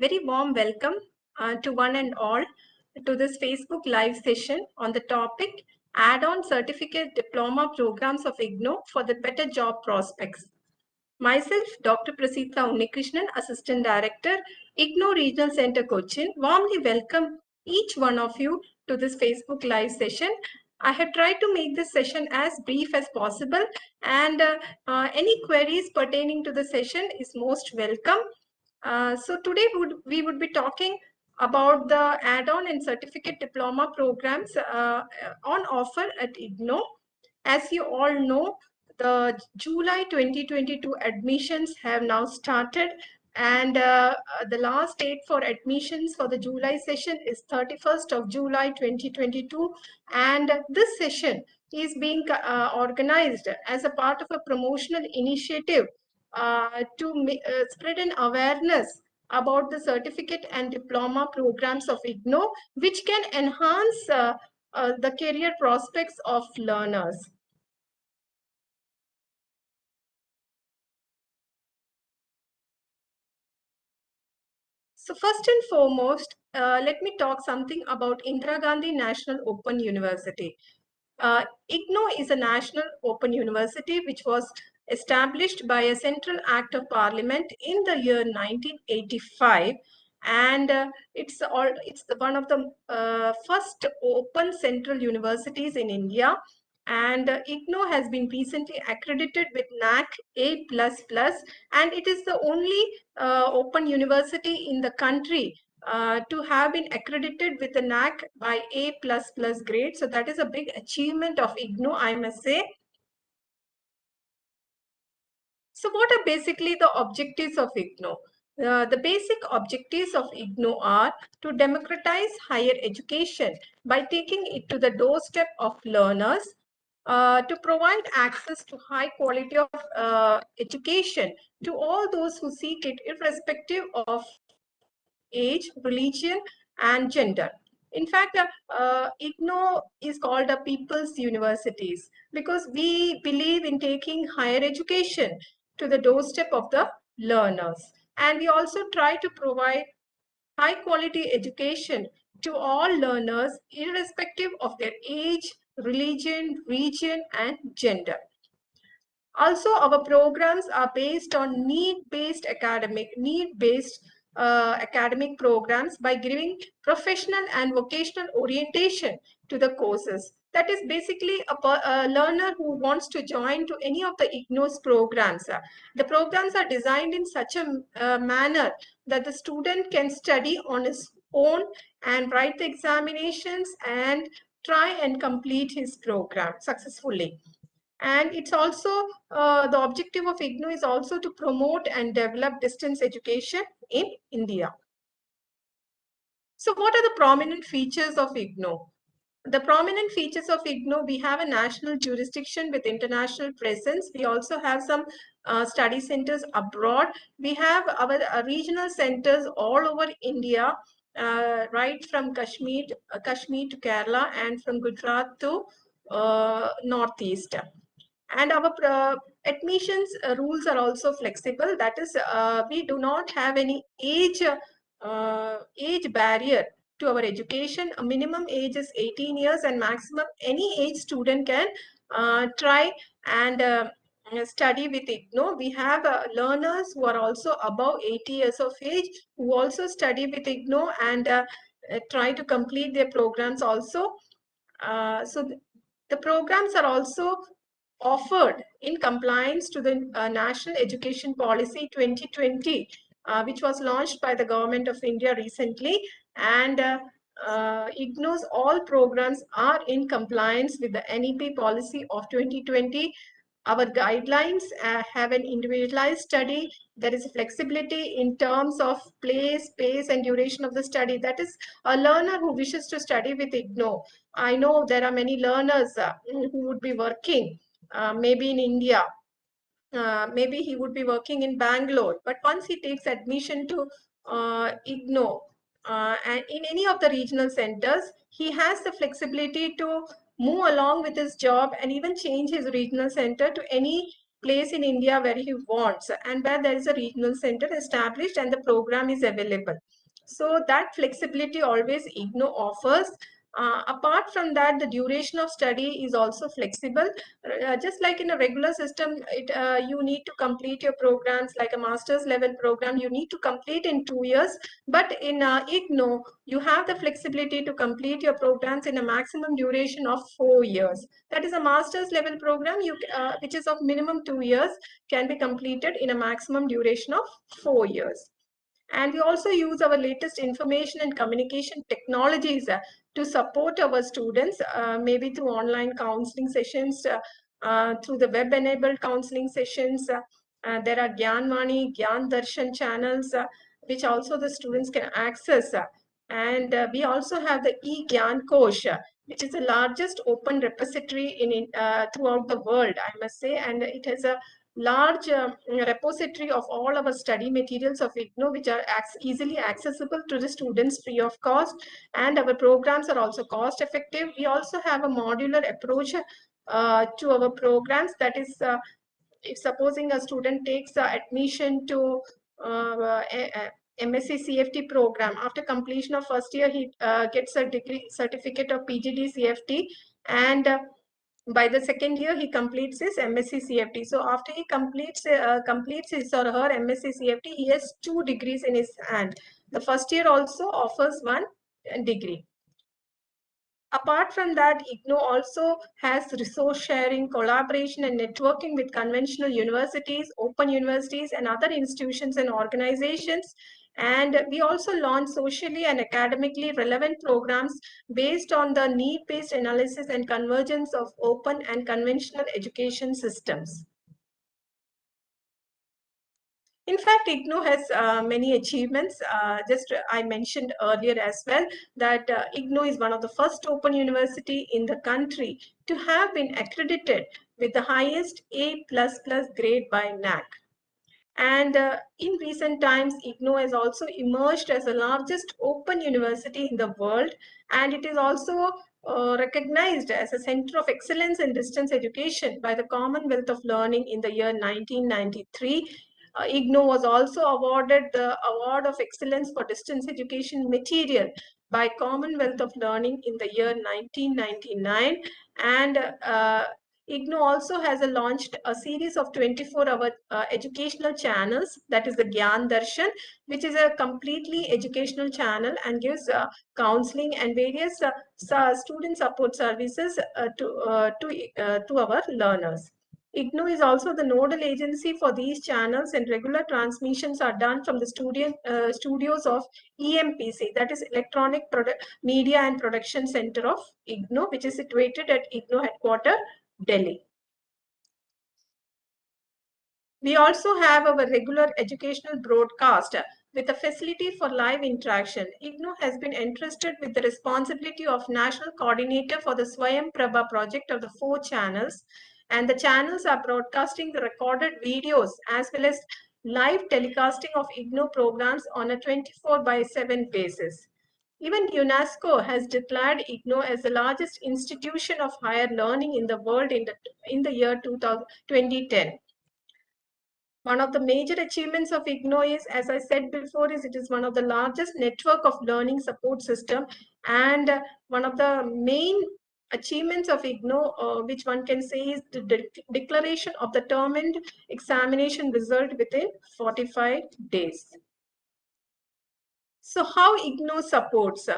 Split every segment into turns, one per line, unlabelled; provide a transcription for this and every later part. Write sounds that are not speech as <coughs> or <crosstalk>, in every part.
very warm welcome uh, to one and all to this Facebook live session on the topic add-on certificate diploma programs of IGNOU for the better job prospects. Myself, Dr. Prasita Unnikrishnan, Assistant Director, IGNOU Regional Center Cochin, warmly welcome each one of you to this Facebook live session. I have tried to make this session as brief as possible and uh, uh, any queries pertaining to the session is most welcome. Uh, so today would, we would be talking about the add-on and certificate diploma programs uh, on offer at IGNOU. As you all know, the July 2022 admissions have now started and uh, the last date for admissions for the July session is 31st of July 2022 and this session is being uh, organized as a part of a promotional initiative uh, to uh, spread an awareness about the certificate and diploma programs of IGNOU, which can enhance uh, uh, the career prospects of learners. So first and foremost, uh, let me talk something about Indira Gandhi National Open University. Uh, IGNOU is a national open university which was established by a central act of parliament in the year 1985 and uh, it's all it's one of the uh, first open central universities in India and uh, IGNOU has been recently accredited with NAAC A++ and it is the only uh, open university in the country uh, to have been accredited with the NAAC by A++ grade. So that is a big achievement of IGNOU, I must say. So what are basically the objectives of IGNOU? Uh, the basic objectives of IGNOU are to democratize higher education by taking it to the doorstep of learners, uh, to provide access to high quality of uh, education to all those who seek it irrespective of age, religion, and gender. In fact, uh, uh, IGNOU is called a people's universities because we believe in taking higher education to the doorstep of the learners. And we also try to provide high quality education to all learners irrespective of their age, religion, region, and gender. Also, our programs are based on need-based academic, need-based uh, academic programs by giving professional and vocational orientation to the courses that is basically a, a, learner who wants to join to any of the IGNOU's programs. The programs are designed in such a uh, manner that the student can study on his own and write the examinations and try and complete his program successfully. And it's also, uh, the objective of IGNOU is also to promote and develop distance education in India. So what are the prominent features of IGNOU? The prominent features of IGNOU, we have a national jurisdiction with international presence. We also have some uh, study centers abroad. We have our uh, regional centers all over India, uh, right from Kashmir, uh, Kashmir to Kerala and from Gujarat to uh, Northeast. And our uh, admissions rules are also flexible. That is, we do not have any age age barrier to our education. A minimum age is 18 years and maximum any age student can uh, try and uh, study with IGNOU. We have uh, learners who are also above 80 years of age who also study with IGNOU and uh, uh, try to complete their programs also. Uh, so th the programs are also offered in compliance to the National Education Policy 2020 uh, which was launched by the government of India recently. And uh, uh, IGNOU's all programs are in compliance with the NEP policy of 2020. Our guidelines uh, have an individualized study. There is flexibility in terms of place, pace, and duration of the study. That is a learner who wishes to study with IGNOU. I know there are many learners uh, who would be working uh, maybe in India uh, maybe he would be working in Bangalore. But once he takes admission to uh, IGNOU uh, and in any of the regional centers, he has the flexibility to move along with his job and even change his regional center to any place in India where he wants and where there is a regional center established and the program is available. So that flexibility always IGNOU offers uh, apart from that, the duration of study is also flexible. Uh, just like in a regular system, it, uh, you need to complete your programs like a master's level program, you need to complete in two years. But in uh, IGNOU, you have the flexibility to complete your programs in a maximum duration of four years. That is a master's level program, you, uh, which is of minimum two years, can be completed in a maximum duration of four years. And we also use our latest information and communication technologies uh, to support our students, uh, maybe through online counseling sessions, uh, uh through the web-enabled counseling sessions. Uh, uh, there are Gyanvani, Gyan Darshan channels, which also the students can access. and we also have the e-Gyan Kosh, which is the largest open repository in throughout the world, I must say, and it has a large uh, repository of all our study materials of IGNOU, which are easily accessible to the students free of cost. And our programs are also cost effective. We also have a modular approach uh, to our programs. That is, uh, if supposing a student takes admission to uh, MSc CFT program, after completion of first year, he uh, gets a degree certificate of PGD CFT and uh, by the second year he completes his MSc CFT. So after he completes uh, completes his or her MSc CFT, he has two degrees in his hand. The first year also offers one degree. Apart from that, IGNOU also has resource sharing, collaboration and networking with conventional universities, open universities and other institutions and organizations and we also launch socially and academically relevant programs based on the need-based analysis and convergence of open and conventional education systems. In fact, IGNOU has uh, many achievements. Uh, just I mentioned earlier as well that uh, IGNOU is one of the first open university in the country to have been accredited with the highest A++ plus grade by NAAC. And uh, in recent times, IGNOU has also emerged as the largest open university in the world. And it is also uh, recognized as a center of excellence in distance education by the Commonwealth of Learning in the year 1993. Uh, IGNOU was also awarded the Award of Excellence for Distance Education Material by Commonwealth of Learning in the year 1999 and uh, IGNOU also has launched a series of 24-hour uh, educational channels, that is the Gyan Darshan, which is a completely educational channel and gives uh, counseling and various uh, student support services uh, to, uh, to, to our learners. IGNOU is also the nodal agency for these channels and regular transmissions are done from the studio, uh, studios of EMPC, that is Electronic Media and Production Center of IGNOU, which is situated at IGNOU headquarters Delhi. We also have our regular educational broadcast with a facility for live interaction. IGNOU has been entrusted with the responsibility of national coordinator for the Swayam Prabha project of the four channels. And the channels are broadcasting the recorded videos as well as live telecasting of IGNOU programs on a 24 by 7 basis. Even UNESCO has declared IGNOU as the largest institution of higher learning in the world in the, in the year 2010. One of the major achievements of IGNOU is, as I said before, is it is one of the largest network of learning support system and one of the main achievements of IGNOU, uh, which one can say is the de declaration of the term and examination result within 45 days. So how IGNOU supports?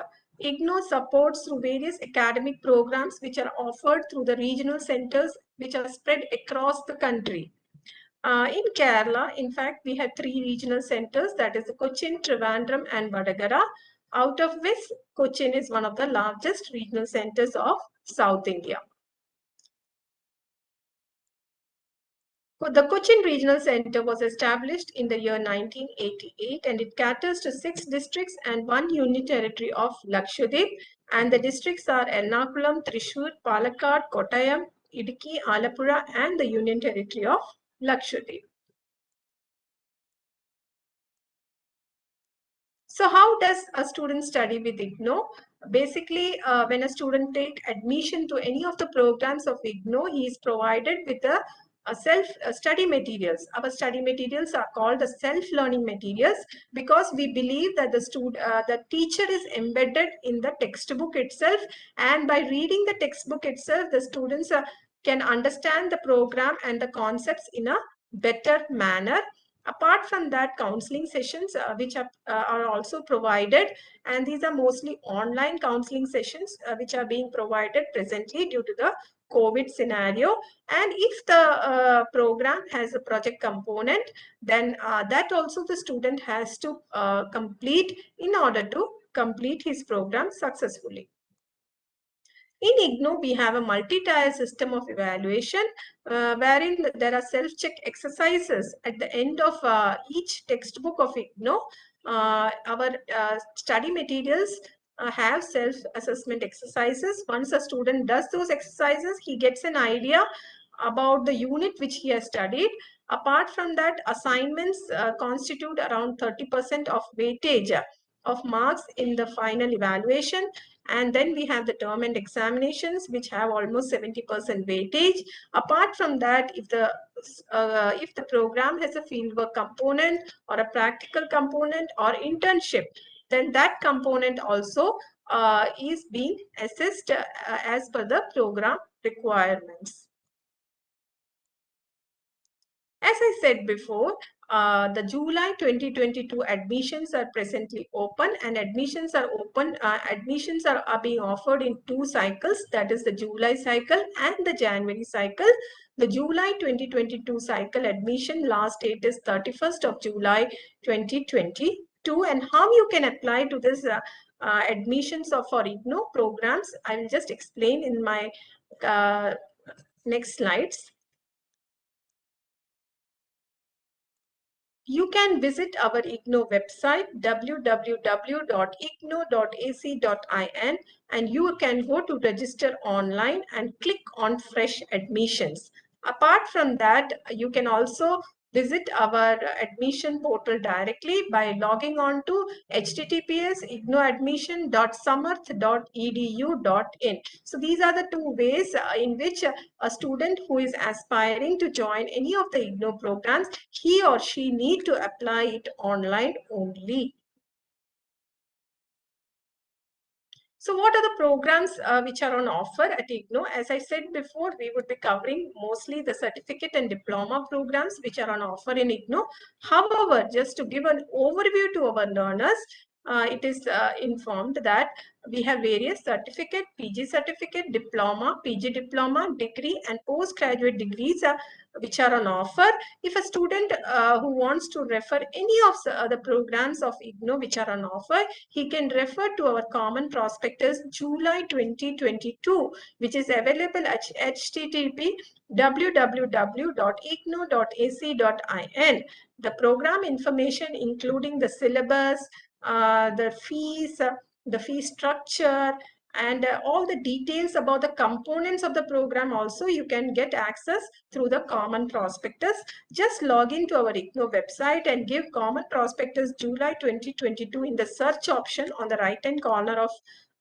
IGNOU supports through various academic programs which are offered through the regional centers which are spread across the country. Uh, in Kerala, in fact, we have three regional centers, that is Cochin, Trivandrum and Vadagara, out of which Cochin is one of the largest regional centers of South India. The Cochin Regional Center was established in the year 1988 and it caters to six districts and one union territory of Lakshadweep and the districts are Ernakulam, Thrissur, Palakkad, Kottayam, Idukki, Alappuzha and the union territory of Lakshadweep. So how does a student study with IGNOU? Basically, uh, when a student take admission to any of the programs of IGNOU, he is provided with a uh, self uh, study materials. Our study materials are called the self-learning materials because we believe that the student, uh, the teacher is embedded in the textbook itself, and by reading the textbook itself, the students uh, can understand the program and the concepts in a better manner. Apart from that, counseling sessions uh, which are, uh, are also provided, and these are mostly online counseling sessions uh, which are being provided presently due to the COVID scenario. And if the uh, program has a project component, then uh, that also the student has to uh, complete in order to complete his program successfully. In IGNOU, we have a multi-tier system of evaluation uh, wherein there are self-check exercises at the end of uh, each textbook of IGNOU. Uh, our uh, study materials uh, have self-assessment exercises. Once a student does those exercises, he gets an idea about the unit which he has studied. Apart from that, assignments uh, constitute around 30% of weightage of marks in the final evaluation and then we have the term and examinations which have almost 70% weightage. Apart from that if the uh, if the program has a fieldwork component or a practical component or internship then that component also uh, is being assessed uh, as per the program requirements. As I said before, uh, the July 2022 admissions are presently open and admissions are open, uh, admissions are, are being offered in two cycles, that is the July cycle and the January cycle. The July 2022 cycle admission last date is 31st of July 2022 and how you can apply to this uh, uh, admissions of for IGNOU programs, I will just explain in my uh, next slides. You can visit our IGNOU website www.ignou.ac.in and you can go to register online and click on fresh admissions. Apart from that, you can also visit our admission portal directly by logging on to https ignouadmission.samarth.edu.in. So these are the two ways uh, in which a student who is aspiring to join any of the IGNOU programs, he or she need to apply it online only. So what are the programs uh, which are on offer at IGNOU? As I said before, we would be covering mostly the certificate and diploma programs which are on offer in IGNOU. However, just to give an overview to our learners, uh, it is uh, informed that we have various certificate, PG certificate, diploma, PG diploma, degree and postgraduate degrees which are on offer. If a student uh, who wants to refer any of the, programs of IGNOU which are on offer, he can refer to our common prospectus July 2022 which is available at http www.ignou.ac.in. The program information including the syllabus, uh, the fees, uh, the fee structure, and uh, all the details about the components of the program also you can get access through the common prospectus. Just log into our IGNOU website and give common prospectus July 2022 in the search option on the right hand corner of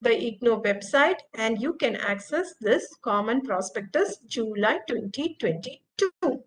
the IGNOU website and you can access this common prospectus July 2022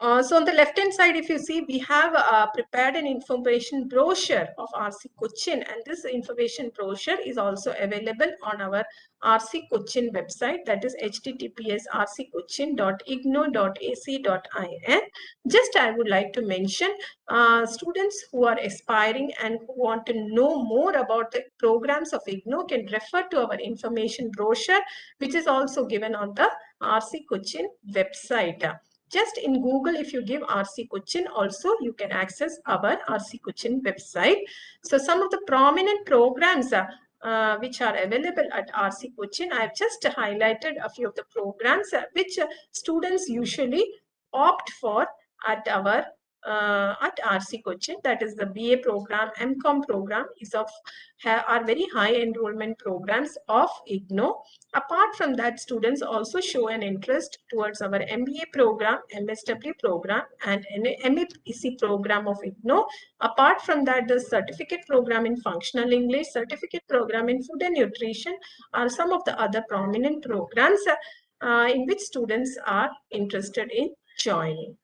uh, so on the left hand side, if you see, we have uh, prepared an information brochure of RC Cochin and this information brochure is also available on our RC Cochin website that is https rccochin.ignou.ac.in. Just I would like to mention uh, students who are aspiring and who want to know more about the programs of IGNOU can refer to our information brochure which is also given on the RC Cochin website. Just in Google, if you give RC Cochin also, you can access our RC Cochin website. So some of the prominent programs uh, uh, which are available at RC Cochin, I have just highlighted a few of the programs uh, which uh, students usually opt for at our uh, at RC Cochin, that is the BA program, MCOM program is of are very high enrollment programs of IGNOU. Apart from that, students also show an interest towards our MBA program, MSW program, and MEPC program of IGNOU. Apart from that, the certificate program in functional English, certificate program in food and nutrition are some of the other prominent programs uh, in which students are interested in joining.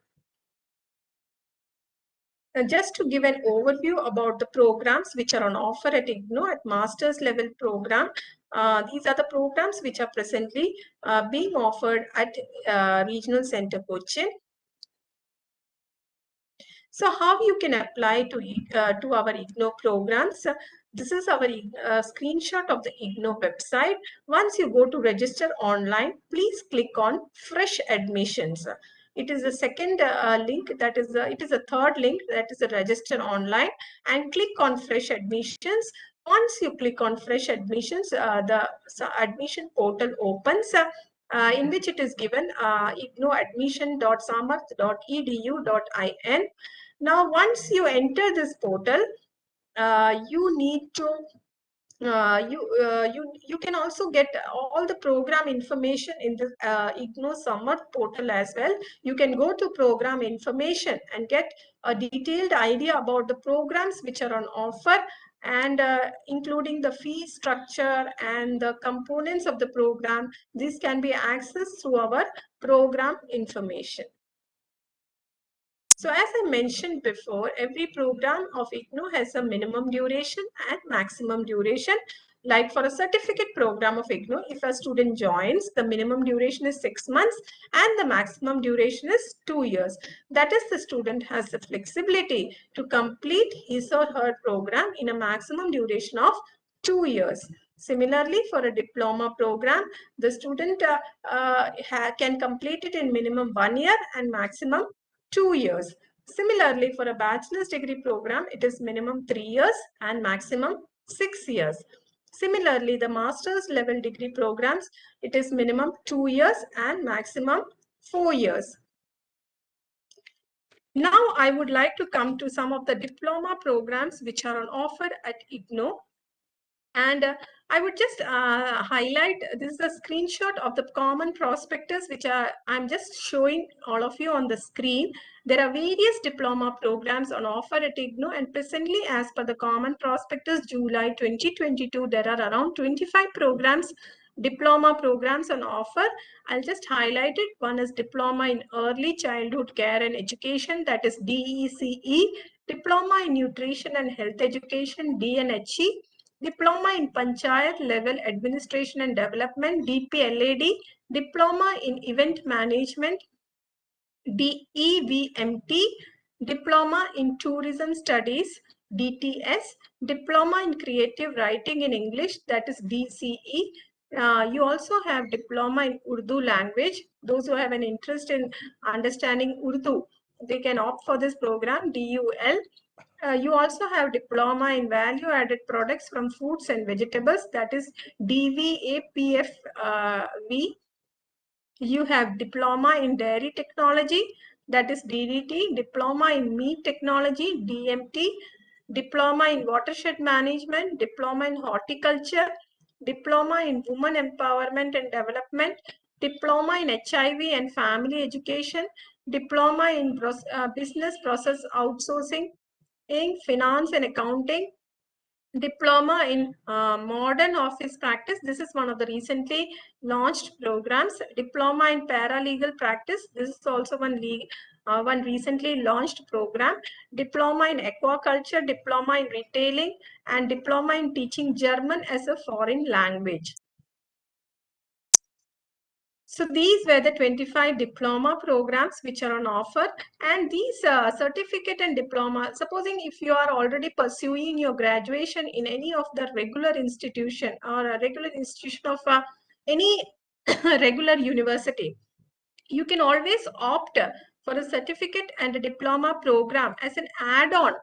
And just to give an overview about the programs which are on offer at IGNOU at master's level program, uh, these are the programs which are presently uh, being offered at uh, Regional Center Cochin. So how you can apply to, uh, to our IGNOU programs? This is our uh, screenshot of the IGNOU website. Once you go to register online, please click on fresh admissions. It is the second uh, link that is, a, it is a third link that is a register online and click on fresh admissions. Once you click on fresh admissions, uh, the admission portal opens. Uh, in which it is given uh, ignouadmission.samarth.edu.in. Now, once you enter this portal, uh, you need to uh, you uh, you you can also get all the program information in the uh, IGNOU Samarth portal as well. You can go to program information and get a detailed idea about the programs which are on offer and uh, including the fee structure and the components of the program. This can be accessed through our program information. So as I mentioned before, every program of IGNOU has a minimum duration and maximum duration. Like for a certificate program of IGNOU, if a student joins, the minimum duration is six months and the maximum duration is two years. That is, the student has the flexibility to complete his or her program in a maximum duration of two years. Similarly, for a diploma program, the student uh, uh, can complete it in minimum one year and maximum two years. Similarly, for a bachelor's degree program, it is minimum three years and maximum six years. Similarly, the master's level degree programs, it is minimum two years and maximum four years. Now, I would like to come to some of the diploma programs which are on offer at IGNOU. And uh, I would just uh, highlight, this is a screenshot of the common prospectus, which are, I'm just showing all of you on the screen. There are various diploma programs on offer at IGNOU and presently as per the common prospectus July 2022, there are around 25 programs, diploma programs on offer. I'll just highlight it. One is Diploma in Early Childhood Care and Education, that is DECE, Diploma in Nutrition and Health Education, DNHE, Diploma in Panchayat Level Administration and Development, DPLAD, Diploma in Event Management, DEVMT, Diploma in Tourism Studies, DTS, Diploma in Creative Writing in English, that is DCE. Uh, you also have Diploma in Urdu language. Those who have an interest in understanding Urdu, they can opt for this program, DUL. Uh, you also have diploma in value added products from foods and vegetables. That is DVAPFV. Uh, you have diploma in dairy technology. That is DDT, diploma in meat technology DMT, diploma in watershed management, diploma in horticulture, diploma in women empowerment and development, diploma in HIV and family education, diploma in uh, business process outsourcing, in finance and accounting, diploma in uh, modern office practice. This is one of the recently launched programs. Diploma in paralegal practice. This is also one uh, one recently launched program. Diploma in aquaculture, diploma in retailing, and diploma in teaching German as a foreign language. So these were the 25 diploma programs which are on offer. And these uh, certificate and diploma, supposing if you are already pursuing your graduation in any of the regular institution or a regular institution of uh, any <coughs> regular university, you can always opt for a certificate and a diploma program as an add-on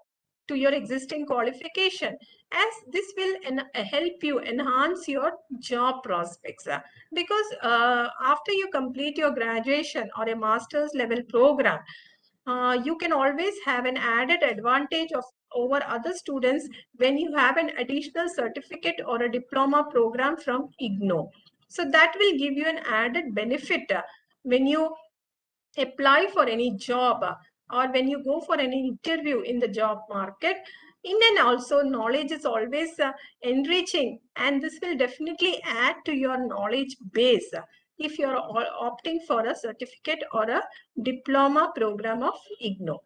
to your existing qualification as this will help you enhance your job prospects because uh, after you complete your graduation or a master's level program uh, you can always have an added advantage of over other students when you have an additional certificate or a diploma program from IGNOU. So that will give you an added benefit when you apply for any job or when you go for an interview in the job market in and also knowledge is always uh, enriching and this will definitely add to your knowledge base if you're opting for a certificate or a diploma program of IGNOU.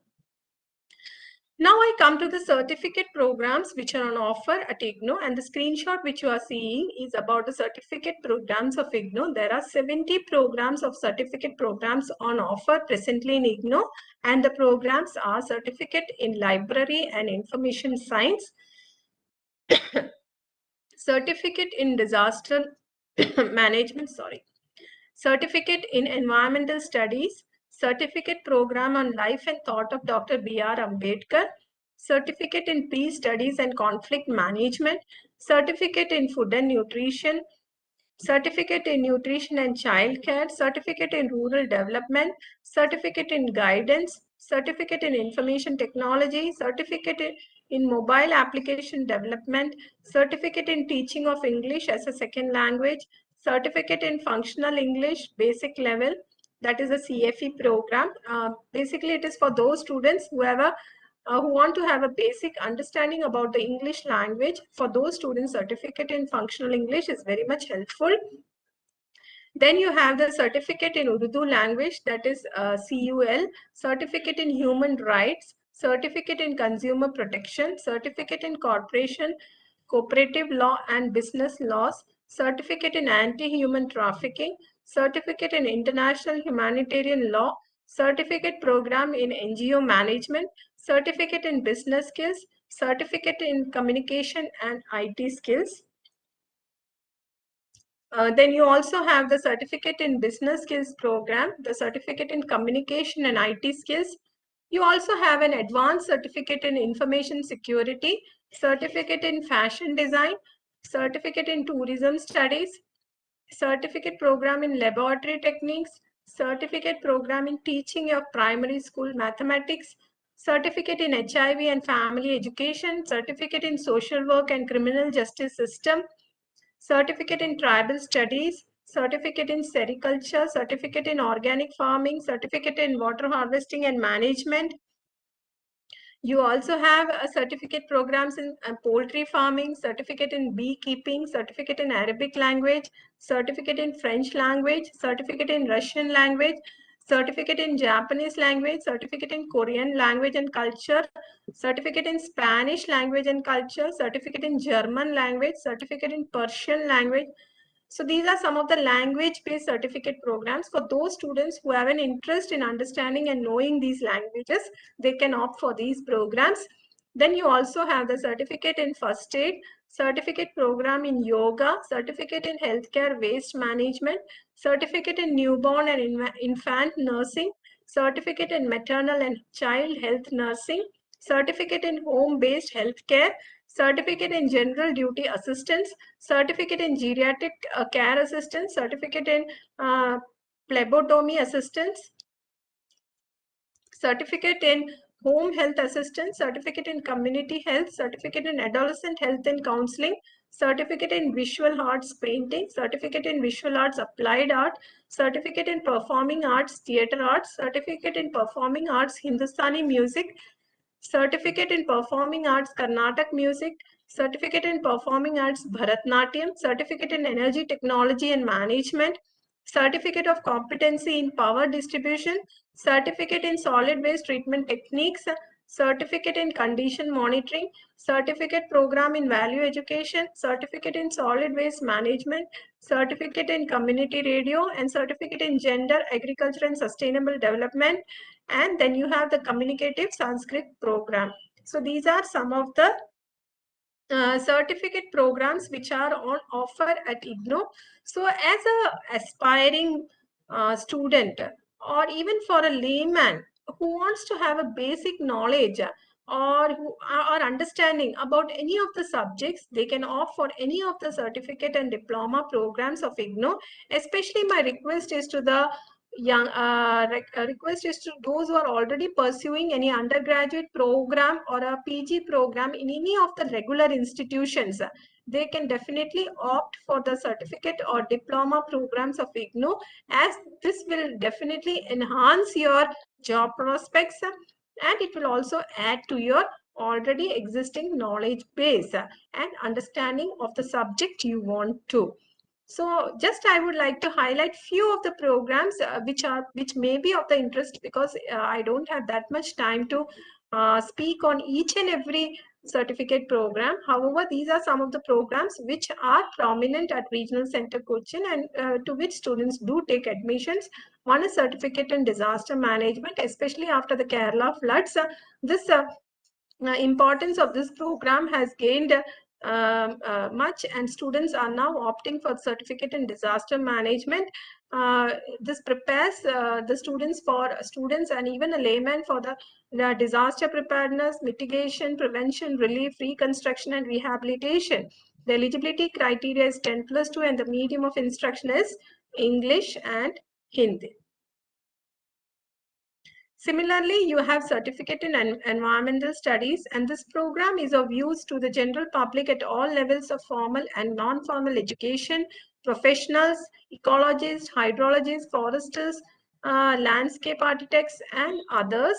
Now I come to the certificate programs which are on offer at IGNOU and the screenshot which you are seeing is about the certificate programs of IGNOU. There are 70 programs of certificate programs on offer presently in IGNOU and the programs are certificate in library and information science, <coughs> certificate in disaster <coughs> management, sorry, certificate in environmental studies, certificate program on life and thought of Dr. B.R. Ambedkar, certificate in peace studies and conflict management, certificate in food and nutrition, certificate in nutrition and child care, certificate in rural development, certificate in guidance, certificate in information technology, certificate in mobile application development, certificate in teaching of English as a second language, certificate in functional English basic level, that is a CFE program. Uh, basically, it is for those students who have a uh, who want to have a basic understanding about the English language. For those students, certificate in functional English is very much helpful. Then you have the certificate in Urdu language, that is uh, CUL, certificate in human rights, certificate in consumer protection, certificate in corporation, cooperative law and business laws, certificate in anti-human trafficking, certificate in international humanitarian law, certificate program in NGO management, certificate in business skills, certificate in communication and IT skills. Uh, then you also have the certificate in business skills program, the certificate in communication and IT skills. You also have an advanced certificate in information security, certificate in fashion design, certificate in tourism studies, certificate program in laboratory techniques, certificate program in teaching of primary school mathematics, certificate in HIV and family education, certificate in social work and criminal justice system, certificate in tribal studies, certificate in sericulture, certificate in organic farming, certificate in water harvesting and management, you also have a certificate programs in uh, poultry farming, certificate in beekeeping, certificate in Arabic language, certificate in French language, certificate in Russian language, certificate in Japanese language, certificate in Korean language and culture, certificate in Spanish language and culture, certificate in German language, certificate in Persian language, so these are some of the language-based certificate programs for those students who have an interest in understanding and knowing these languages. They can opt for these programs. Then you also have the certificate in first aid, certificate program in yoga, certificate in healthcare waste management, certificate in newborn and infant nursing, certificate in maternal and child health nursing, certificate in home-based healthcare, certificate in general duty assistance, certificate in geriatric uh, care assistance, certificate in uh, phlebotomy assistance, certificate in home health assistance, certificate in community health, certificate in adolescent health and counseling, certificate in visual arts painting, certificate in visual arts applied art, certificate in performing arts theater arts, certificate in performing arts Hindustani music, certificate in performing arts Carnatic music, certificate in performing arts Bharatnatyam, certificate in energy technology and management, certificate of competency in power distribution, certificate in solid waste treatment techniques, certificate in condition monitoring, certificate program in value education, certificate in solid waste management, certificate in community radio, and certificate in gender, agriculture, and sustainable development. And then you have the communicative Sanskrit program. So these are some of the uh, certificate programs which are on offer at IGNOU. So as a aspiring uh, student or even for a layman who wants to have a basic knowledge or who are understanding about any of the subjects, they can opt for any of the certificate and diploma programs of IGNOU. Especially my request is to the young uh, uh, request is to those who are already pursuing any undergraduate program or a PG program in any of the regular institutions they can definitely opt for the certificate or diploma programs of IGNOU as this will definitely enhance your job prospects and it will also add to your already existing knowledge base and understanding of the subject you want to. So just I would like to highlight few of the programs uh, which are which may be of the interest because uh, I don't have that much time to uh, speak on each and every certificate program. However, these are some of the programs which are prominent at Regional Center Cochin and uh, to which students do take admissions. One is certificate in disaster management, especially after the Kerala floods. Uh, this uh, importance of this program has gained um, uh, much and students are now opting for certificate in disaster management. Uh, this prepares uh, the students for students and even a layman for the, the disaster preparedness, mitigation, prevention, relief, reconstruction and rehabilitation. The eligibility criteria is 10 plus 2 and the medium of instruction is English and Hindi. Similarly, you have certificate in environmental studies and this program is of use to the general public at all levels of formal and non-formal education, professionals, ecologists, hydrologists, foresters, uh, landscape architects and others.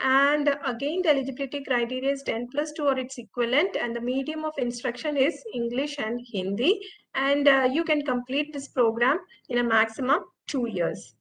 And again, the eligibility criteria is 10 plus 2 or its equivalent and the medium of instruction is English and Hindi. And uh, you can complete this program in a maximum two years.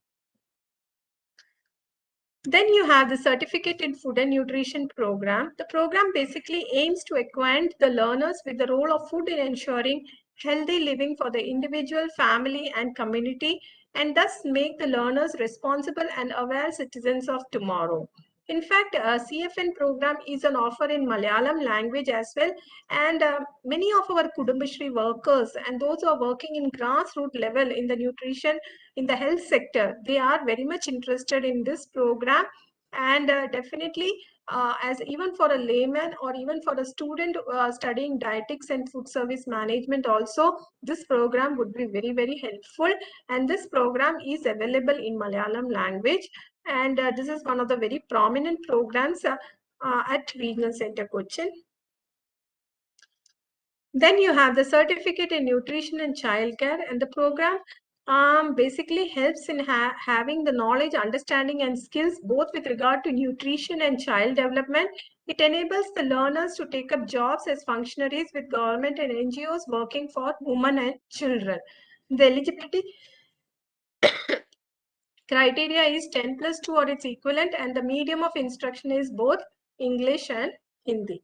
Then you have the Certificate in Food and Nutrition program. The program basically aims to acquaint the learners with the role of food in ensuring healthy living for the individual, family, and community, and thus make the learners responsible and aware citizens of tomorrow. In fact, a CFN program is an offer in Malayalam language as well. And uh, many of our Kudumbashree workers and those who are working in grassroots level in the nutrition, in the health sector, they are very much interested in this program. And uh, definitely, uh, as even for a layman or even for a student uh, studying dietetics and food service management also, this program would be very, very helpful. And this program is available in Malayalam language. And uh, this is one of the very prominent programs uh, uh, at Regional Center Cochin. Then you have the certificate in nutrition and childcare and the program um, basically helps in ha having the knowledge, understanding and skills both with regard to nutrition and child development. It enables the learners to take up jobs as functionaries with government and NGOs working for women and children. The eligibility <coughs> criteria is 10 plus 2 or its equivalent and the medium of instruction is both English and Hindi.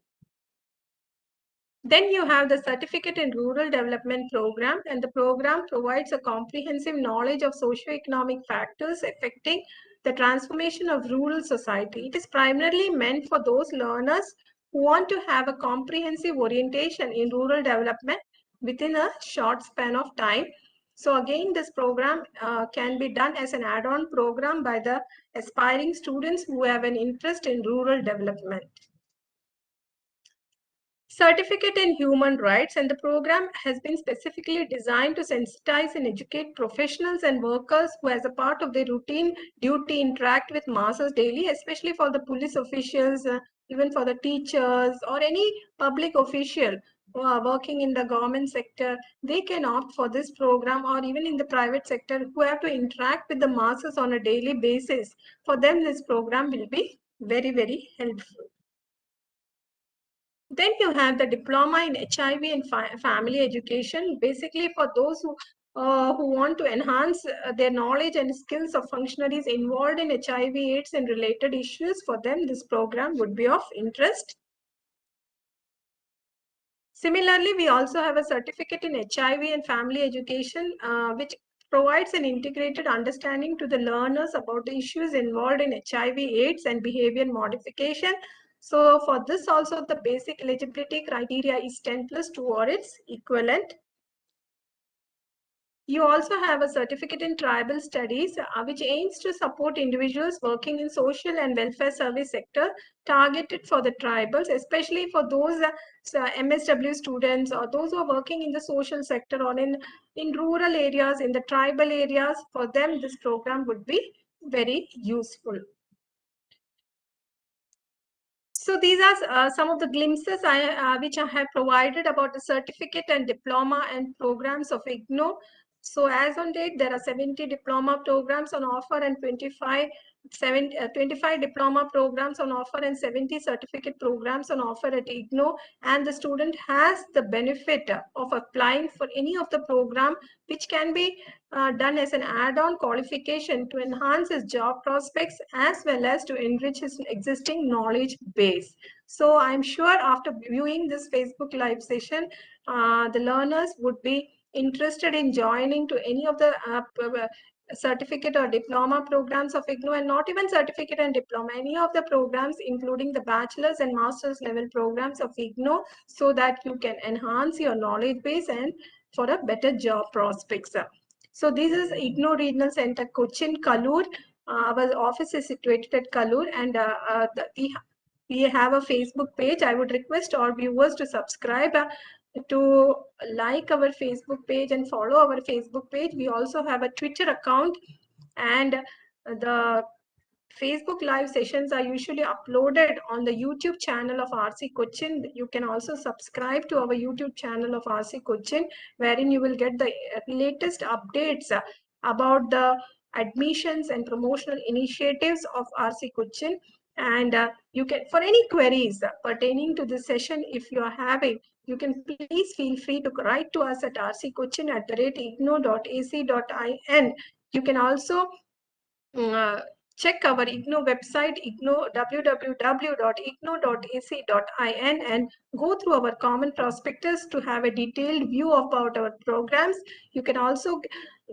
Then you have the Certificate in Rural Development Program and the program provides a comprehensive knowledge of socio-economic factors affecting the transformation of rural society. It is primarily meant for those learners who want to have a comprehensive orientation in rural development within a short span of time so again, this program uh, can be done as an add-on program by the aspiring students who have an interest in rural development. Certificate in Human Rights and the program has been specifically designed to sensitize and educate professionals and workers who as a part of their routine duty interact with masses daily, especially for the police officials, uh, even for the teachers or any public official who are working in the government sector, they can opt for this program or even in the private sector who have to interact with the masses on a daily basis. For them, this program will be very, very helpful. Then you have the diploma in HIV and fa family education, basically for those who uh, who want to enhance uh, their knowledge and skills of functionaries involved in HIV AIDS and related issues. For them, this program would be of interest. Similarly, we also have a certificate in HIV and family education, uh, which provides an integrated understanding to the learners about the issues involved in HIV, AIDS, and behavior modification. So for this also, the basic eligibility criteria is 10 plus 2 or its equivalent. You also have a certificate in tribal studies, uh, which aims to support individuals working in social and welfare service sector targeted for the tribals, especially for those uh, MSW students or those who are working in the social sector or in, in rural areas, in the tribal areas. For them, this program would be very useful. So these are uh, some of the glimpses I, uh, which I have provided about the certificate and diploma and programs of IGNOU. So as on date, there are 70 diploma programs on offer and 25 seven, uh, 25 diploma programs on offer and 70 certificate programs on offer at IGNOU and the student has the benefit of applying for any of the program which can be uh, done as an add-on qualification to enhance his job prospects as well as to enrich his existing knowledge base. So I'm sure after viewing this Facebook live session, uh, the learners would be interested in joining to any of the uh, certificate or diploma programs of IGNOU and not even certificate and diploma, any of the programs including the bachelor's and master's level programs of IGNOU so that you can enhance your knowledge base and for a better job prospects. So this is IGNOU Regional Center Cochin, Kaloor. Uh, our office is situated at Kaloor and uh, uh, the, we, we have a Facebook page. I would request all viewers to subscribe uh, to like our Facebook page and follow our Facebook page. We also have a Twitter account and the Facebook live sessions are usually uploaded on the YouTube channel of RC Cochin. You can also subscribe to our YouTube channel of RC Cochin, wherein you will get the latest updates about the admissions and promotional initiatives of RC Cochin. And uh, you can, for any queries pertaining to this session, if you are having, you can please feel free to write to us at rccochin at the rate ignou.ac.in. You can also uh, check our IGNOU website, IGNOU, www.ignou.ac.in and go through our common prospectus to have a detailed view about our programs. You can also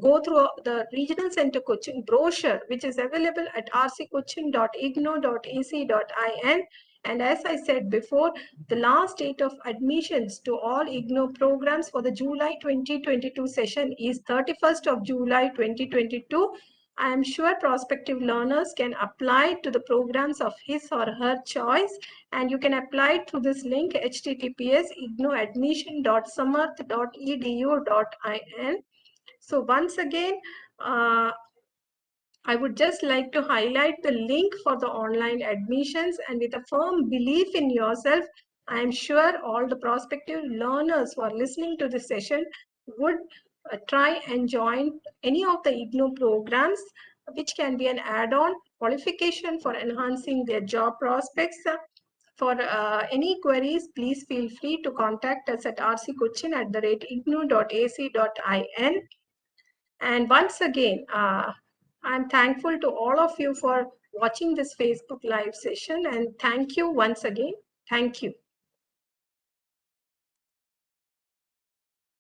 go through the Regional Center Cochin brochure, which is available at rccochin.ignou.ac.in. And as I said before, the last date of admissions to all IGNOU programs for the July 2022 session is 31st of July 2022. I am sure prospective learners can apply to the programs of his or her choice and you can apply through this link https ignouadmission.samarth.edu.in. So once again, uh, I would just like to highlight the link for the online admissions and with a firm belief in yourself, I am sure all the prospective learners who are listening to this session would uh, try and join any of the IGNOU programs, which can be an add-on qualification for enhancing their job prospects. For uh, any queries, please feel free to contact us at rccochin at the rate ignou.ac.in. And once again, uh, I'm thankful to all of you for watching this Facebook live session and thank you once again. Thank you.